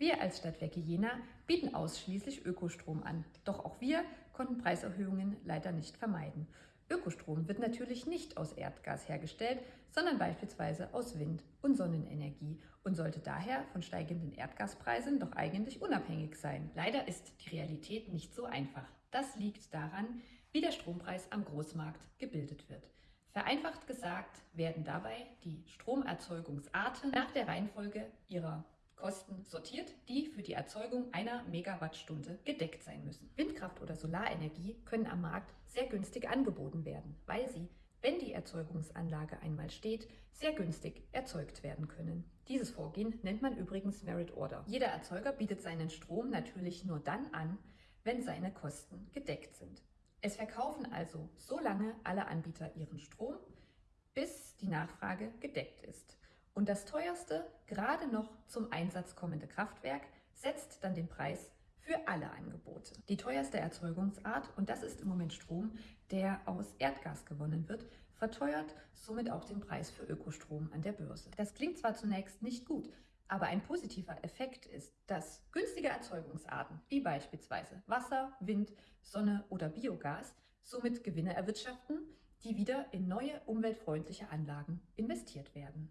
Wir als Stadtwerke Jena bieten ausschließlich Ökostrom an. Doch auch wir konnten Preiserhöhungen leider nicht vermeiden. Ökostrom wird natürlich nicht aus Erdgas hergestellt, sondern beispielsweise aus Wind- und Sonnenenergie und sollte daher von steigenden Erdgaspreisen doch eigentlich unabhängig sein. Leider ist die Realität nicht so einfach. Das liegt daran, wie der Strompreis am Großmarkt gebildet wird. Vereinfacht gesagt werden dabei die Stromerzeugungsarten nach der Reihenfolge ihrer Kosten sortiert, die für die Erzeugung einer Megawattstunde gedeckt sein müssen. Windkraft oder Solarenergie können am Markt sehr günstig angeboten werden, weil sie, wenn die Erzeugungsanlage einmal steht, sehr günstig erzeugt werden können. Dieses Vorgehen nennt man übrigens Merit Order. Jeder Erzeuger bietet seinen Strom natürlich nur dann an, wenn seine Kosten gedeckt sind. Es verkaufen also so lange alle Anbieter ihren Strom, bis die Nachfrage gedeckt ist. Und das teuerste, gerade noch zum Einsatz kommende Kraftwerk setzt dann den Preis für alle Angebote. Die teuerste Erzeugungsart, und das ist im Moment Strom, der aus Erdgas gewonnen wird, verteuert somit auch den Preis für Ökostrom an der Börse. Das klingt zwar zunächst nicht gut, aber ein positiver Effekt ist, dass günstige Erzeugungsarten wie beispielsweise Wasser, Wind, Sonne oder Biogas somit Gewinne erwirtschaften, die wieder in neue umweltfreundliche Anlagen investiert werden.